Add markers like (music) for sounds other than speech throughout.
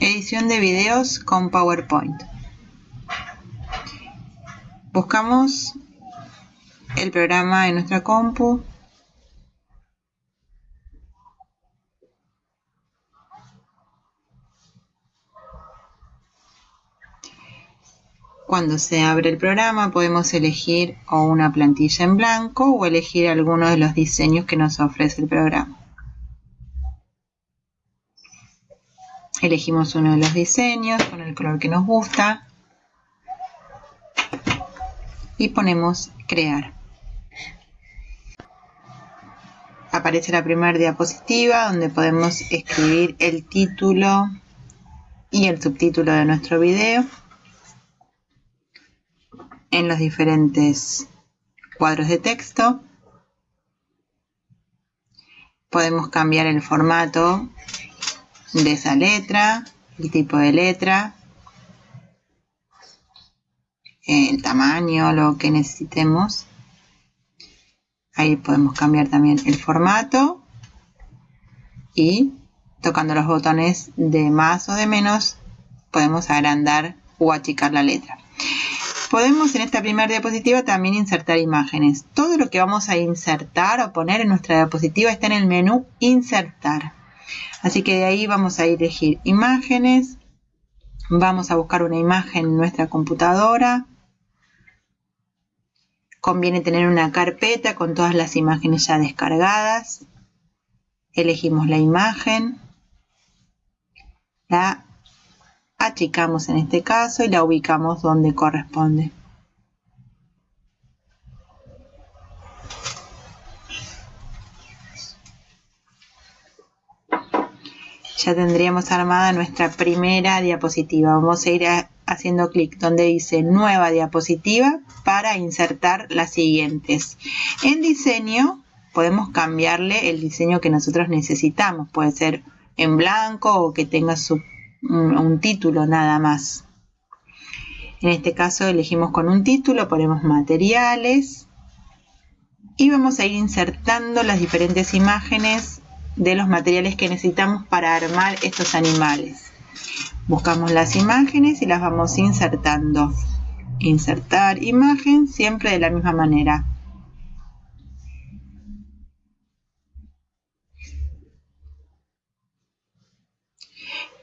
edición de videos con PowerPoint. Buscamos el programa en nuestra compu. Cuando se abre el programa podemos elegir o una plantilla en blanco o elegir alguno de los diseños que nos ofrece el programa. Elegimos uno de los diseños con el color que nos gusta y ponemos crear. Aparece la primera diapositiva donde podemos escribir el título y el subtítulo de nuestro video en los diferentes cuadros de texto. Podemos cambiar el formato de esa letra, el tipo de letra, el tamaño, lo que necesitemos. Ahí podemos cambiar también el formato y tocando los botones de más o de menos podemos agrandar o achicar la letra. Podemos en esta primera diapositiva también insertar imágenes. Todo lo que vamos a insertar o poner en nuestra diapositiva está en el menú insertar. Así que de ahí vamos a elegir imágenes. Vamos a buscar una imagen en nuestra computadora. Conviene tener una carpeta con todas las imágenes ya descargadas. Elegimos la imagen. La achicamos en este caso y la ubicamos donde corresponde. Ya tendríamos armada nuestra primera diapositiva. Vamos a ir haciendo clic donde dice nueva diapositiva para insertar las siguientes. En diseño podemos cambiarle el diseño que nosotros necesitamos. Puede ser en blanco o que tenga su un, título nada más. En este caso elegimos con un título, ponemos materiales y vamos a ir insertando las diferentes imágenes de los materiales que necesitamos para armar estos animales. Buscamos las imágenes y las vamos insertando. Insertar imagen siempre de la misma manera.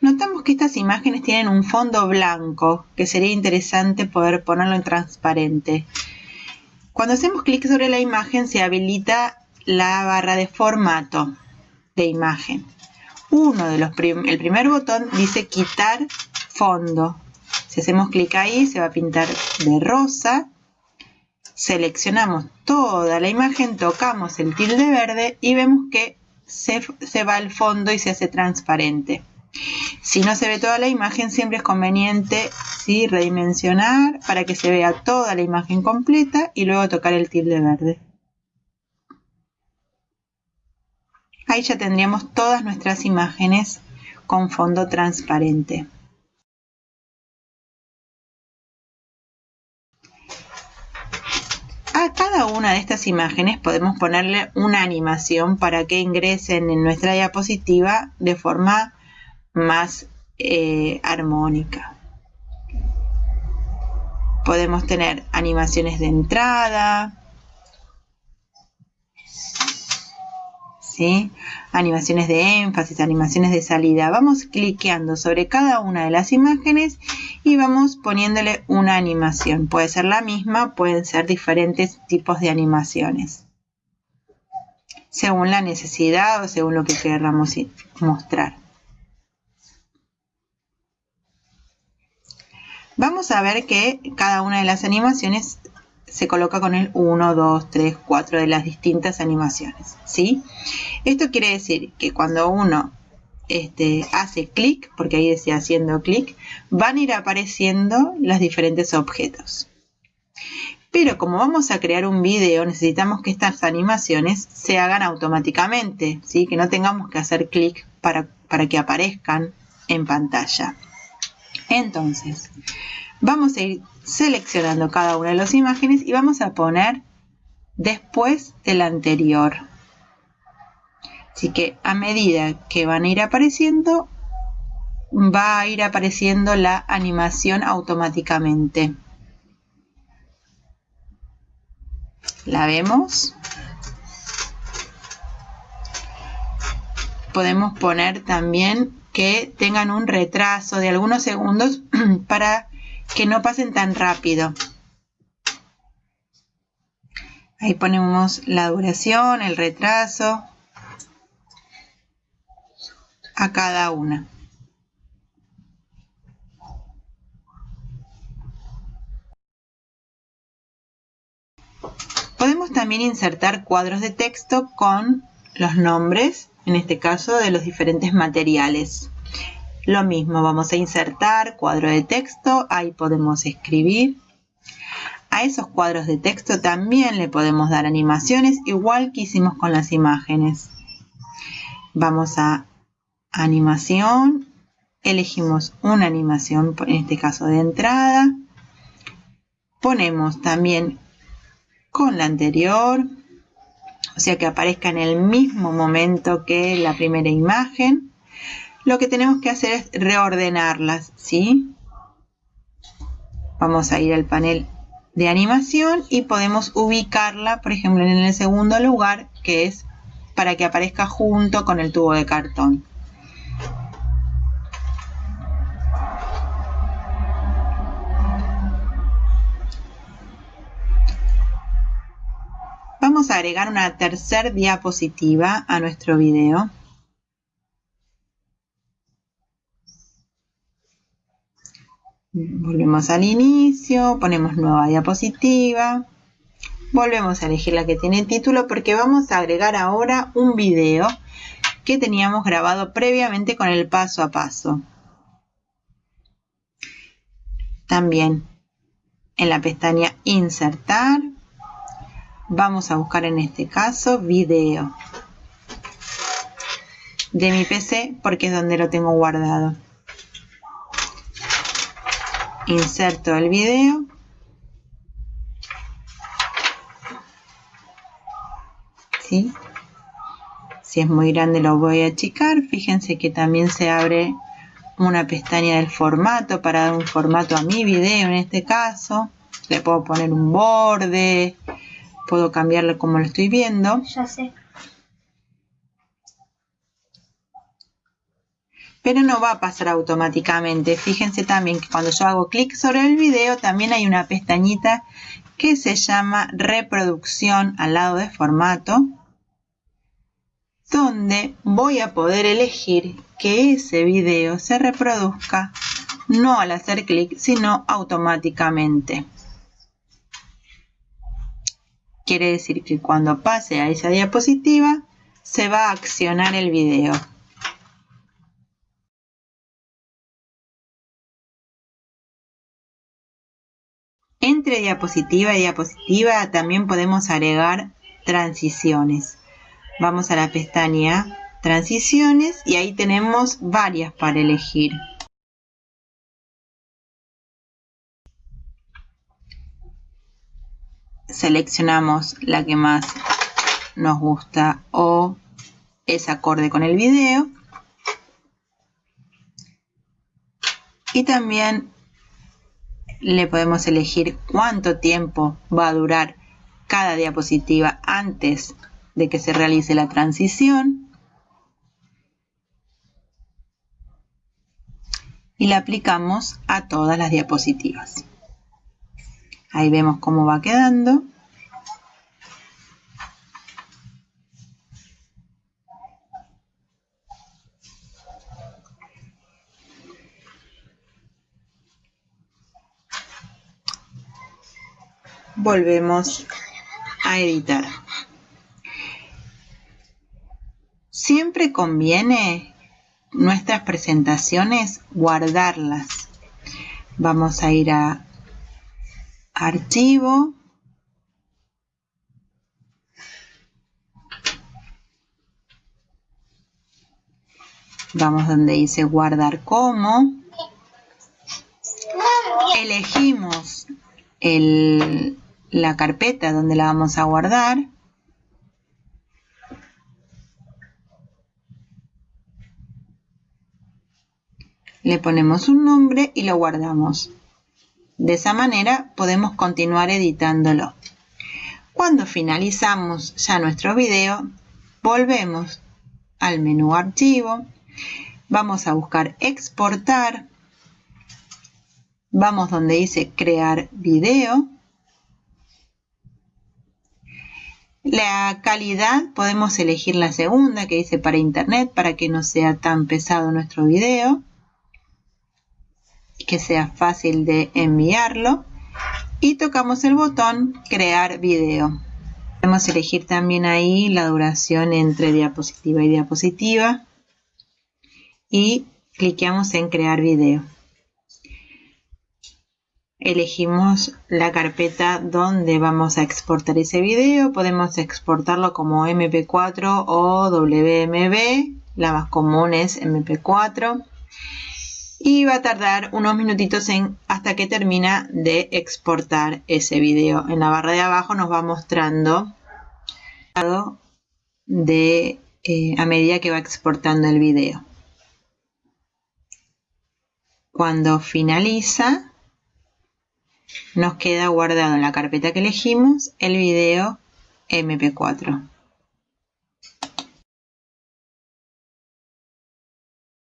Notamos que estas imágenes tienen un fondo blanco, que sería interesante poder ponerlo en transparente. Cuando hacemos clic sobre la imagen se habilita la barra de formato de imagen. Uno de los el primer botón dice quitar fondo. Si hacemos clic ahí se va a pintar de rosa. Seleccionamos toda la imagen, tocamos el tilde verde y vemos que se, se va al fondo y se hace transparente. Si no se ve toda la imagen, siempre es conveniente redimensionar para que se vea toda la imagen completa y luego tocar el tilde verde. Ahí ya tendríamos todas nuestras imágenes con fondo transparente. A cada una de estas imágenes podemos ponerle una animación para que ingresen en nuestra diapositiva de forma más eh, armónica. Podemos tener animaciones de entrada, animaciones de énfasis, animaciones de salida. Vamos cliqueando sobre cada una de las imágenes y vamos poniéndole una animación. Puede ser la misma, pueden ser diferentes tipos de animaciones. Según la necesidad o según lo que queramos mostrar. Vamos a ver que cada una de las animaciones se coloca con el 1, 2, 3, 4 de las distintas animaciones. ¿sí? Esto quiere decir que cuando uno este, hace clic, porque ahí decía haciendo clic, van a ir apareciendo los diferentes objetos. Pero como vamos a crear un video, necesitamos que estas animaciones se hagan automáticamente, ¿sí? que no tengamos que hacer clic para, para que aparezcan en pantalla. Entonces, vamos a ir seleccionando cada una de las imágenes y vamos a poner después del anterior. Así que a medida que van a ir apareciendo, va a ir apareciendo la animación automáticamente. ¿La vemos? Podemos poner también que tengan un retraso de algunos segundos (clears throat) para que no pasen tan rápido. Ahí ponemos la duración, el retraso a cada una. Podemos también insertar cuadros de texto con los nombres, en este caso de los diferentes materiales. Lo mismo, vamos a insertar cuadro de texto, ahí podemos escribir. A esos cuadros de texto también le podemos dar animaciones, igual que hicimos con las imágenes. Vamos a animación, elegimos una animación, en este caso de entrada. Ponemos también con la anterior, o sea que aparezca en el mismo momento que la primera imagen. Lo que tenemos que hacer es reordenarlas, ¿sí? Vamos a ir al panel de animación y podemos ubicarla, por ejemplo, en el segundo lugar, que es para que aparezca junto con el tubo de cartón. Vamos a agregar una tercera diapositiva a nuestro video. Volvemos al inicio, ponemos nueva diapositiva. Volvemos a elegir la que tiene título porque vamos a agregar ahora un video que teníamos grabado previamente con el paso a paso. También en la pestaña Insertar Vamos a buscar en este caso video de mi PC porque es donde lo tengo guardado. Inserto el video. ¿Sí? Si es muy grande lo voy a achicar. Fíjense que también se abre una pestaña del formato para dar un formato a mi video en este caso. Le puedo poner un borde, puedo cambiarlo como lo estoy viendo. Ya sé. Pero no va a pasar automáticamente. Fíjense también que cuando yo hago clic sobre el video también hay una pestañita que se llama reproducción al lado de formato donde voy a poder elegir que ese video se reproduzca no al hacer clic sino automáticamente. Quiere decir que cuando pase a esa diapositiva se va a accionar el video. Entre diapositiva y diapositiva también podemos agregar transiciones. Vamos a la pestaña transiciones y ahí tenemos varias para elegir. seleccionamos la que más nos gusta o es acorde con el video. Y también le podemos elegir cuánto tiempo va a durar cada diapositiva antes de que se realice la transición. Y la aplicamos a todas las diapositivas. Ahí vemos cómo va quedando. Volvemos a editar. Siempre conviene nuestras presentaciones guardarlas. Vamos a ir a archivo, vamos donde dice guardar como, elegimos la carpeta donde la vamos a guardar, le ponemos un nombre y lo guardamos. De esa manera podemos continuar editándolo. Cuando finalizamos ya nuestro video, volvemos al menú archivo, vamos a buscar exportar, vamos donde dice crear video, La calidad podemos elegir la segunda que dice para internet para que no sea tan pesado nuestro video, que sea fácil de enviarlo. Y tocamos el botón crear video. Podemos elegir también ahí la duración entre diapositiva y diapositiva. Y cliqueamos en crear video elegimos la carpeta donde vamos a exportar ese video. Podemos exportarlo como MP4 o WMV. La más común es MP4. Y va a tardar unos minutitos en, hasta que termina de exportar ese video. En la barra de abajo nos va mostrando de, eh, a medida que va exportando el video. Cuando finaliza, nos queda guardado en la carpeta que elegimos el video mp4